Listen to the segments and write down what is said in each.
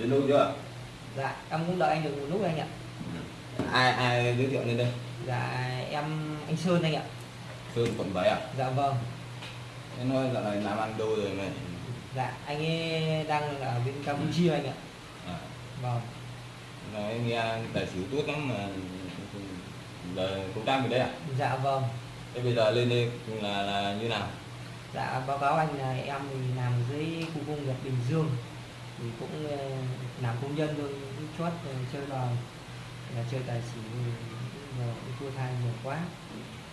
đến đâu chưa dạ em cũng đợi anh được một lúc anh ạ. Ai ai giới thiệu lên đây? Dạ em anh Sơn anh ạ. Sơn quận 7 à dạ vâng. Thế nói dạo này làm ăn đâu rồi mày? Dạ anh ấy đang ở bên Campuchia anh ạ. À, vâng. Nói nghe tài xỉu tốt lắm mà giờ công tác ở đây à dạ vâng. Thế bây giờ lên đây là là như nào? Dạ báo cáo anh là em làm dưới khu công nghiệp Bình Dương thì cũng ờ, làm công nhân thôi cũng chót ờ, chơi vào là chơi tài xỉu nhiều thua than nhiều quá.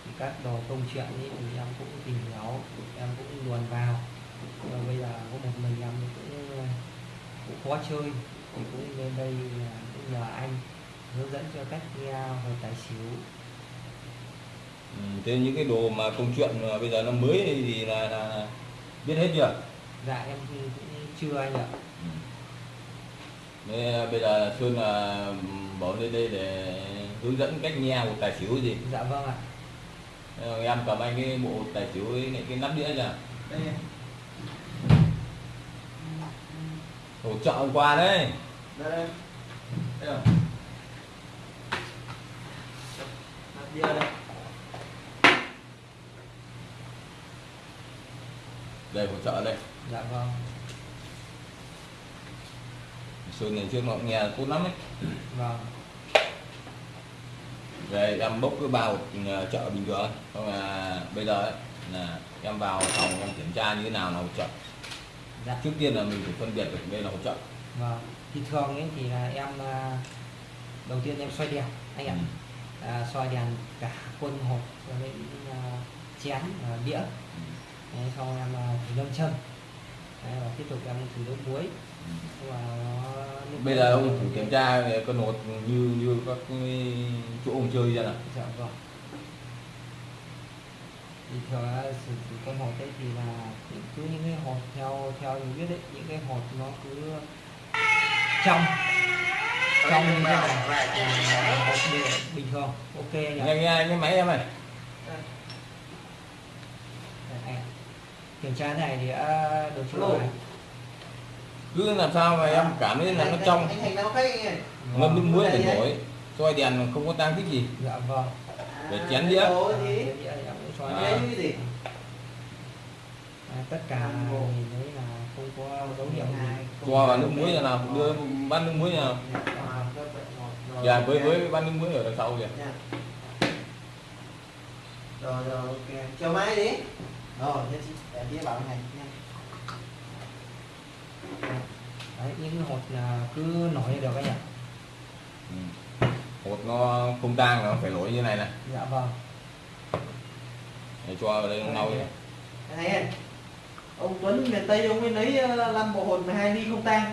Thì các đồ công chuyện ấy thì em cũng tìm hiểu em cũng luồn vào. Mà bây giờ có một mình em cũng ờ, cũng khó chơi. Thì cũng lên đây cũng nhờ anh hướng dẫn cho cách nghe hồi tài xỉu. Ừ, thế những cái đồ mà công chuyện mà bây giờ nó mới thì là, là biết hết chưa? Dạ em cũng chưa anh ạ ừ. Thế bây giờ Sơn là bỏ lên đây để hướng dẫn cách nghe một tài xỉu gì? Dạ vâng ạ. Rồi em cầm anh cái bộ tài xỉu lại cái nắp đĩa đây hỗ trợ hôm qua đấy. Đây đây. Thấy không? Nắp đĩa đây. Đây hỗ trợ đây. Dạ vâng Sơn này nó cũng nghe tốt lắm ấy. Vâng. Về em bốc cái bao ờ, chợ bình thường không là bây giờ ấy, là em vào phòng em kiểm tra như thế nào là hỗ trợ dạ. Trước tiên là mình phải phân biệt được đây là hỗ trợ vâng. Thì thường ấy thì là em à, đầu tiên em xoay đèn anh ạ. Ừ. à, xoay đèn cả quân hộp cho đến à, chén và đĩa. Đấy, xong em thử lâm châm. Đấy, và tiếp tục em thử nước muối bây giờ ông thử kiểm tra về con hột như như các cái chỗ ông chơi ra nào dạ vâng. Thì thường là sử dụng con hột đấy thì là những- cứ những cái hột theo theo mình biết đấy những cái hột nó cứ trong trong như thế này là hột đều bình thường. Ok nhỉ nghe nghe cái máy em này Đây, anh ạ. kiểm tra này thì đã được chưa này cứ làm sao mà em cảm thấy là nó trong. Anh thành nào khách anh ơi ngâm nước muối để nổi. Soi đèn không có tăng thích gì. Dạ vâng. Để chén đĩa. À, cái À. cái À, tất cả nhìn thấy là không có dấu hiệu gì. cho vào nước muối là nào? đưa bát nước muối nào? Dạ với với bát nước muối ở đằng sau kìa. Nha. rồi rồi ok. Cho máy đi. Rồi chị để đi bảo này nha đấy những cái hột là cứ nổi được anh ạ. Ừ. hột nó không tang nó phải nổi như này này. Dạ vâng. Để cho vào đây nó Anh thấy anh ông Tuấn miền Tây ông ấy lấy ờ, năm bộ hồn 12 ly không tang.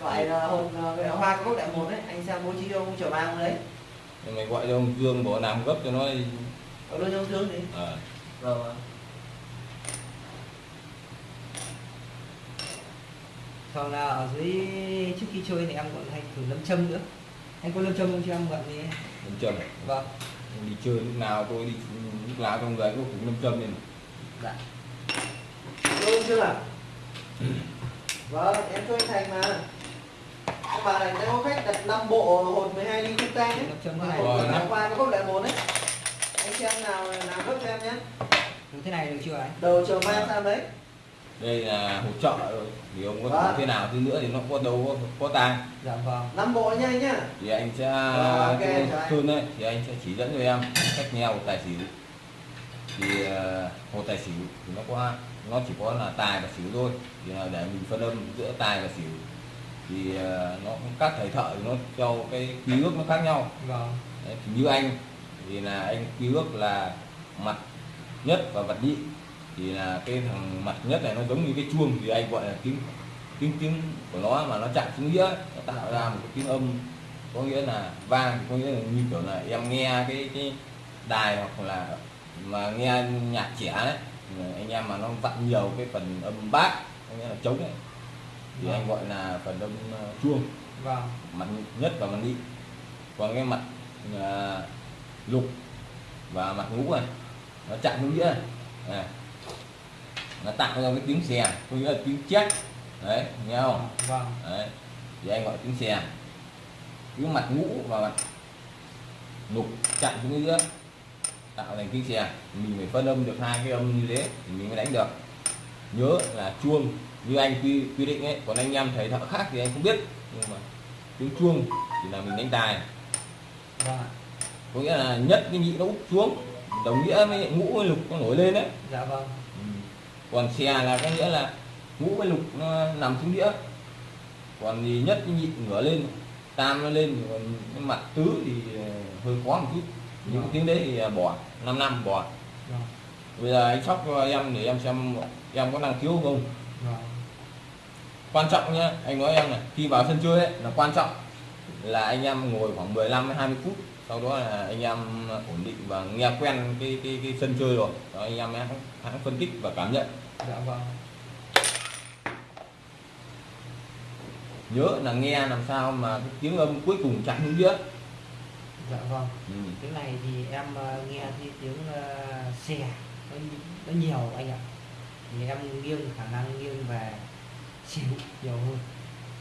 Loại là hồn ờ, cái hoa cốc đại một đấy. Anh sang bố trí cho ông trở mang ông đấy. Thì mày gọi cho ông Dương bỏ làm gấp cho nó đi. Ở đôi trong tướng thì Ờ. rồi thường là ở dưới trước khi chơi thì em còn hay thử lâm châm nữa. Anh có lâm châm không cho em mượn đi lâm châm vâng. Em đi chơi lúc nào tôi đi lúc nào trong người cũng cũng lâm châm lên dạ. Đúng chưa vâng em cho anh thành mà. Nhưng mà này có khách đặt 5 bộ hồn 12 ly thế mà này Rồi, hồn nắp. hoa cốc đại một đấy anh xem nào nào gấp cho em nhé. Như thế này được chưa anh? Đầu chờ mang sang đấy đây là hỗ trợ rồi thì ông có Vâng. thế nào thứ nữa thì nó có đâu có, có tang. Dạ vâng. 5 bộ nha anh nhá. Thì anh sẽ Rồi, ok, cái chào anh. Sơn đấy thì anh sẽ chỉ dẫn cho em cách nghe một tài xỉu. Thì uh, một tài xỉu thì nó có nó chỉ có là tài và xỉu thôi. Thì là để mình phân âm giữa tài và xỉu. Thì ờ, nó các thầy thợ nó theo cái ký ước nó khác nhau. Vâng. Đấy, thì như anh thì là anh ký ước là mặt nhất và vật nhị thì là cái thằng mặt nhất này nó giống như cái chuông thì anh gọi là tiếng tiếng tiếng của nó mà nó chạm xuống nghĩa nó tạo ra một cái tiếng âm. Có nghĩa là vang có nghĩa là như kiểu là em nghe cái cái đài hoặc là mà nghe nhạc trẻ đấy anh em mà nó vặn nhiều cái phần âm bát có nghĩa là trống ấy. Thì anh gọi là phần âm ờ, chuông. Vâng. Mặt nhất và mặt nhị còn cái mặt à, lục và mặt ngũ này nó chạm xuống nghĩa này. này nó tạo ra cái tiếng xè có nghĩa là tiếng chét đấy nghe không? Vâng. Đấy thì anh gọi tiếng xè tiếng mặt ngũ và mặt nục chặn xuống giữa tạo thành tiếng xè mình phải phân âm được hai cái âm như thế thì mình mới đánh được. Nhớ là chuông như anh quy quy định ấy còn anh em thầy thợ khác thì anh không biết. Nhưng mà tiếng chuông thì là mình đánh tài. Vâng. Có nghĩa là nhất cái nhị nó úp xuống đồng nghĩa với ngũ lục nó nổi lên đấy. Dạ vâng. Còn xè là có nghĩa là ngũ với lục nó nằm xuống đĩa. Còn thì nhất nhị ngửa lên tam nó lên còn cái mặt tứ thì ờ, hơi khó một chút. Những cái tiếng đấy thì ờ, bỏ 5 năm bỏ. Bây giờ anh sóc cho em để em xem em có năng khiếu không quan trọng nhá anh nói em này khi vào sân chơi ấy là quan trọng là anh em ngồi khoảng 15 đến 20 phút sau đó là anh em ổn định và nghe quen cái cái, cái sân chơi rồi. Đó anh em hãng, hãng phân tích và cảm nhận. Dạ vâng. Nhớ là nghe làm sao mà cái tiếng âm cuối cùng chặn hướng đĩa. Dạ vâng. Ừ. tiếng này thì em ờ, nghe thì tiếng uh, xè. Nó, nó nhiều anh ạ. Thì em nghiêng khả năng nghiêng về xỉu nhiều hơn.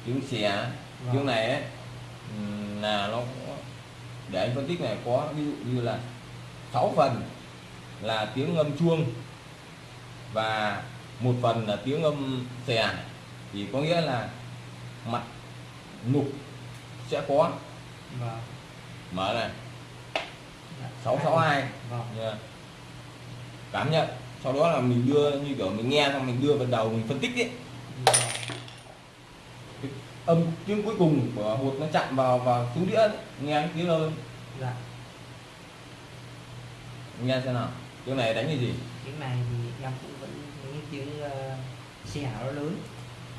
Tiếng xè Vâng. tiếng này ấy ừm, là nó để anh phân tích này có ví dụ như là 6 phần là tiếng âm chuông và một phần là tiếng âm xè thì có nghĩa là mặt nục sẽ có. Vâng. Mở này. Dạ. 662 vâng. Nha. cảm nhận. Sau đó là mình đưa như kiểu mình nghe xong mình đưa vào đầu mình phân tích ấy vâng âm tiếng cuối cùng của hột nó chạm vào vào xuống đĩa nghe cái tiếng hơn dạ. Nghe xem nào. Tiếng này đánh cái gì? Tiếng này thì em cũng vẫn thấy tiếng uh, xẻ nó lớn.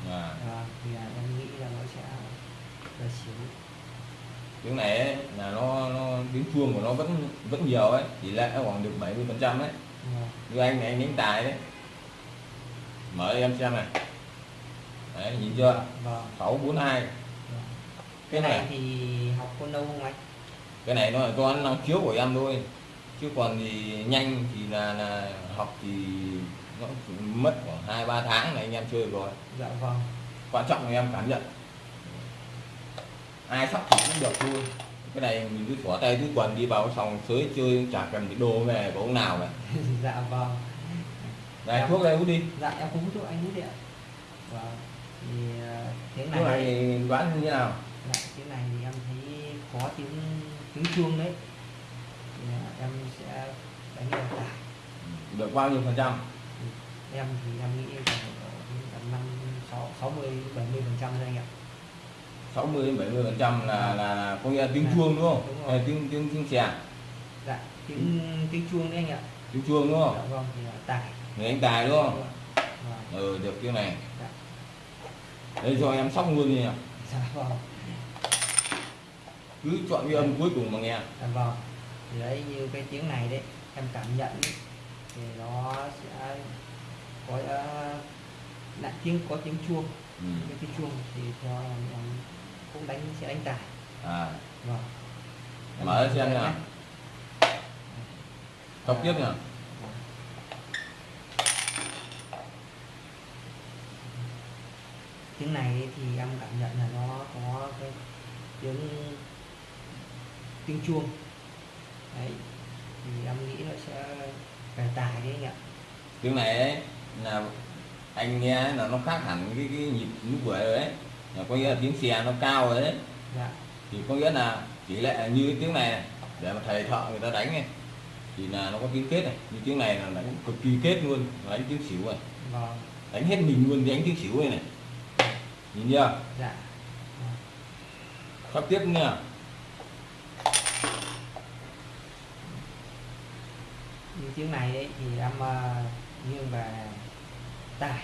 À, à, thì là em nghĩ là nó sẽ là xỉu tiếng này ấy, là nó nó tiếng chuông của nó vẫn vẫn nhiều ấy tỷ lệ khoảng được 70 phần trăm ấy. Vâng như anh này anh đánh tài đấy. Mở em xem này đấy nhìn chưa vâng. 642 vâng. cái cái này thì học có lâu không anh? Cái này nó là do năng khiếu của em thôi. Chứ còn thì nhanh thì là, là học thì nó mất khoảng hai ba tháng này anh em chơi rồi. Dạ vâng. Quan trọng là em cảm nhận. Ai sắp học cũng được thôi. Cái này mình cứ xỏ tay túi quần đi vào sòng sới chơi chả cần cái đồ về của ông nào này dạ vâng. Này thuốc đây hút đi. Dạ em không hút thuốc anh hút đi ạ. Vâng thì ờ, tiếng này này đoán như thế nào? Dạ, tiếng này thì em thấy có tiếng tiếng chuông đấy. Thì ờ, em sẽ đánh vào tải được bao nhiêu phần trăm? Em thì em nghĩ là tầm năm sáu mươi bảy mươi phần trăm thôi anh ạ. 60 đến 70 phần trăm là là có nghĩa là tiếng chuông đúng không? Đúng. Hay tiếng tiếng tiếng xè dạ tiếng tiếng chuông đấy anh ạ. Tiếng chuông đúng dạ không vâng thì tải người anh tài đúng không? Vâng. Ừ được tiếng này. Dạ. Đây cho em sóc luôn đi dạ vâng. Cứ chọn cái âm cuối cùng mà nghe dạ vâng. Thì đấy như cái tiếng này đấy em cảm nhận thì nó sẽ có uh, lại tiếng có tiếng chuông. Ừ. cái tiếng chuông thì cho em cũng đánh sẽ đánh tải à. Vâng. Mở xem nào. sóc tiếp nào tiếng này thì em cảm nhận là nó có cái tiếng tiếng chuông. Đấy thì em nghĩ nó sẽ về tài đấy anh ạ. Tiếng này ấy là anh nghe là nó khác hẳn cái cái nhịp lúc vừa rồi đấy là có nghĩa là tiếng xè nó cao rồi đấy. Dạ. Thì có nghĩa là tỷ lệ như cái tiếng này, này để mà thầy thợ người ta đánh này thì là nó có tiếng kết này. Như tiếng này là đánh cực kỳ kết luôn đánh tiếng xỉu này vâng. Đánh hết mình luôn thì đánh tiếng xỉu này này nhìn chưa? Dạ. Sắp tiếp nha. Như tiếng này đấy thì em uh, nghiêng về tài.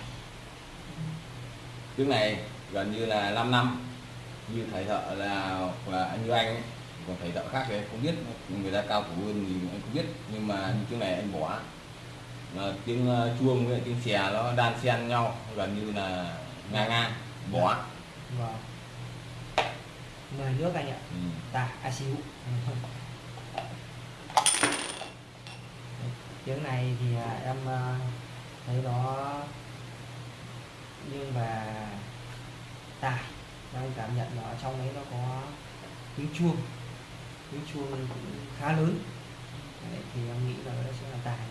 Tiếng này gần như là 5 năm. Như thầy thợ là anh như anh ấy. còn thầy thợ khác thì không biết. Người ta cao thủ hơn thì anh không biết. Nhưng mà như tiếng này anh bỏ. Là tiếng ờ, chuông với tiếng xè nó đan xen nhau. Gần như là ngang ngang bỏ vâng. Mời nước anh ạ. Ừ. tài a xíu. Tiếng này thì à, em à, thấy nó về tài và anh cảm nhận ở trong đấy nó có tiếng chuông. Tiếng chuông cũng khá lớn. Đấy, thì em nghĩ là nó sẽ là tài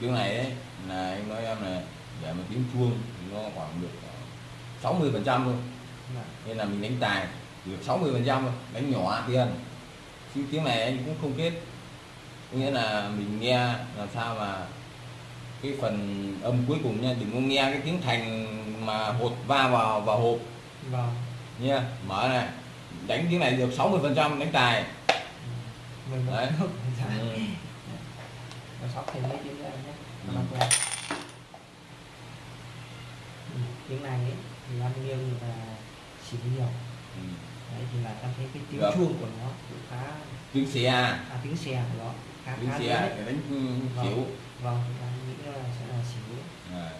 tiếng này ấy, là anh nói em là để mà tiếng chuông thì nó khoảng được 60 phần trăm thôi. Dạ. nên là mình đánh tài được 60 phần trăm đánh nhỏ tiền chứ tiếng này anh cũng không kết. Có nghĩa là mình nghe làm sao mà cái phần âm cuối cùng nha đừng có nghe cái tiếng thành mà hột va vào vào hộp. Vâng. Nha mở này. Đánh tiếng này được 60 phần trăm đánh tài. Mình một Đấy. dạ. ừ. sóc thêm mấy tiếng nữa nhé. Ừ, tiếng này ấy, thì em nghiêng là xỉu nhiều. Ừ. đấy thì là em thấy cái tiếng Được. chuông của nó cũng khá tiếng xe à? Tiếng xè của nó khá tiếng khá lớn đấy. để đánh ừ, xỉu. vâng thì em nghĩ là sẽ là xỉu. À.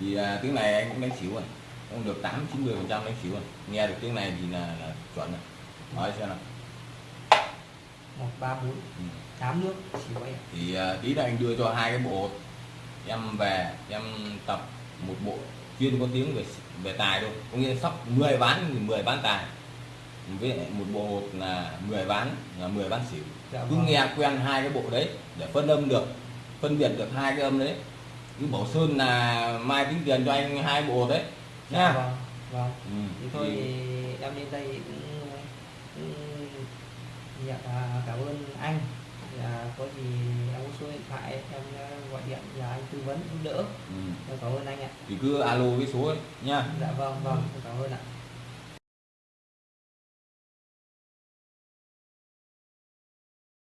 thì à, tiếng này anh cũng đánh xỉu rồi. Không được tám chín mươi phần trăm đánh xỉu rồi. Nghe được tiếng này thì là, là chuẩn rồi. Nói xem nào. Một ba bốn. Ừ. tám nước xỉu ấy thì à, tí nữa anh đưa cho hai cái bộ. Em về em tập một bộ chuyên có tiếng về về tài thôi. Có nghĩa sắp 10 ván thì 10 ván tài. Với một bộ hột là 10 ván là 10 ván xỉu. Dạ cứ vâng. nghe quen hai cái bộ đấy để phân âm được phân biệt được hai cái âm đấy. Cứ bảo sơn là mai tính tiền cho anh hai bộ đấy. Dạ nha. vâng vâng. Ừ. thì thôi thì- em đến đây cũng, cũng nhận à, cảm ơn anh và có gì em có số điện thoại em à, gọi điện nhờ anh tư vấn giúp đỡ. Ừ. em cảm ơn anh ạ. Thì cứ alo cái số ấy nha. Dạ vâng vâng cảm ơn ạ